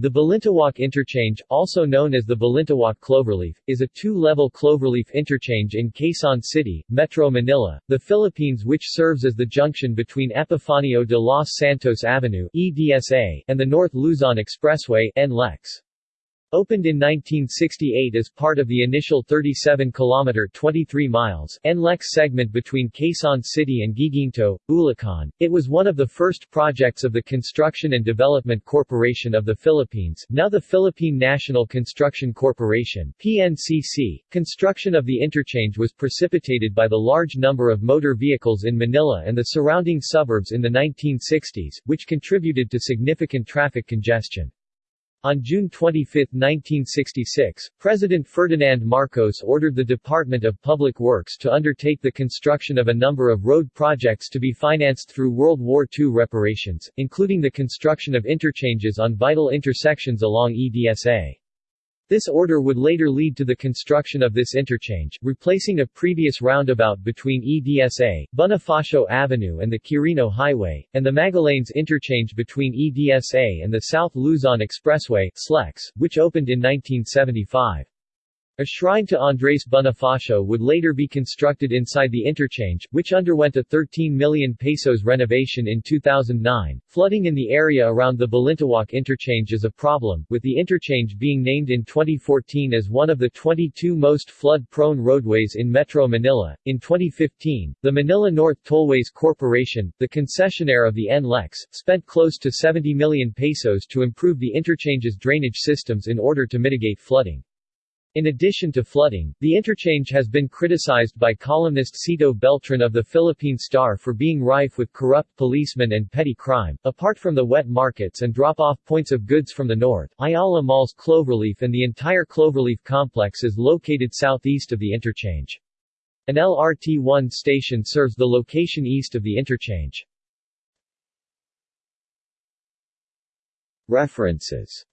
The Balintawak Interchange, also known as the Balintawak Cloverleaf, is a two-level cloverleaf interchange in Quezon City, Metro Manila, the Philippines which serves as the junction between Epifanio de los Santos Avenue EDSA and the North Luzon Expressway NLEX. Opened in 1968 as part of the initial 37-kilometer 23 miles NLEX segment between Quezon City and Guiguinto, Bulacan, it was one of the first projects of the Construction and Development Corporation of the Philippines now the Philippine National Construction Corporation PNCC. Construction of the interchange was precipitated by the large number of motor vehicles in Manila and the surrounding suburbs in the 1960s, which contributed to significant traffic congestion. On June 25, 1966, President Ferdinand Marcos ordered the Department of Public Works to undertake the construction of a number of road projects to be financed through World War II reparations, including the construction of interchanges on vital intersections along EDSA. This order would later lead to the construction of this interchange, replacing a previous roundabout between EDSA, Bonifacio Avenue and the Quirino Highway, and the Magallanes interchange between EDSA and the South Luzon Expressway SLEX, which opened in 1975. A shrine to Andres Bonifacio would later be constructed inside the interchange, which underwent a 13 million pesos renovation in 2009. Flooding in the area around the Balintawak interchange is a problem, with the interchange being named in 2014 as one of the 22 most flood-prone roadways in Metro Manila. In 2015, the Manila North Tollways Corporation, the concessionaire of the NLEX, spent close to 70 million pesos to improve the interchange's drainage systems in order to mitigate flooding. In addition to flooding, the interchange has been criticized by columnist Cito Beltran of the Philippine Star for being rife with corrupt policemen and petty crime. Apart from the wet markets and drop-off points of goods from the north, Ayala Mall's Cloverleaf and the entire Cloverleaf complex is located southeast of the interchange. An LRT-1 station serves the location east of the interchange. References